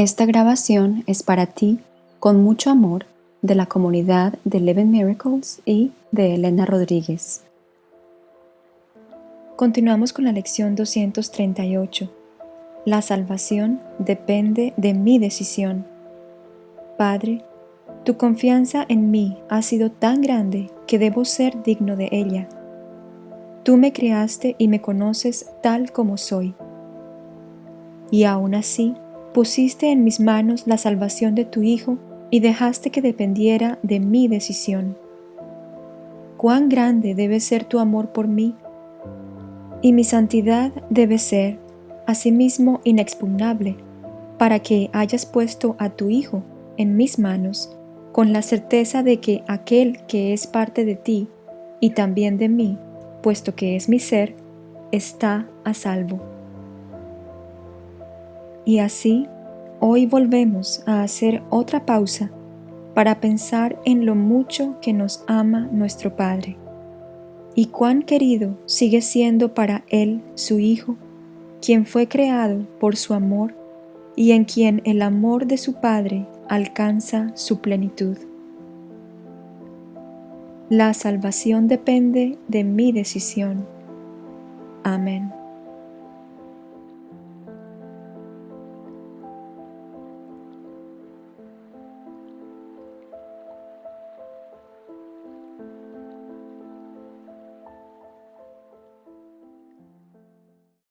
Esta grabación es para ti, con mucho amor, de la comunidad de Eleven Miracles y de Elena Rodríguez. Continuamos con la lección 238. La salvación depende de mi decisión. Padre, tu confianza en mí ha sido tan grande que debo ser digno de ella. Tú me creaste y me conoces tal como soy. Y aún así, pusiste en mis manos la salvación de tu Hijo y dejaste que dependiera de mi decisión. Cuán grande debe ser tu amor por mí, y mi santidad debe ser, asimismo, inexpugnable, para que hayas puesto a tu Hijo en mis manos, con la certeza de que aquel que es parte de ti y también de mí, puesto que es mi ser, está a salvo. Y así, hoy volvemos a hacer otra pausa para pensar en lo mucho que nos ama nuestro Padre y cuán querido sigue siendo para Él su Hijo, quien fue creado por su amor y en quien el amor de su Padre alcanza su plenitud. La salvación depende de mi decisión. Amén.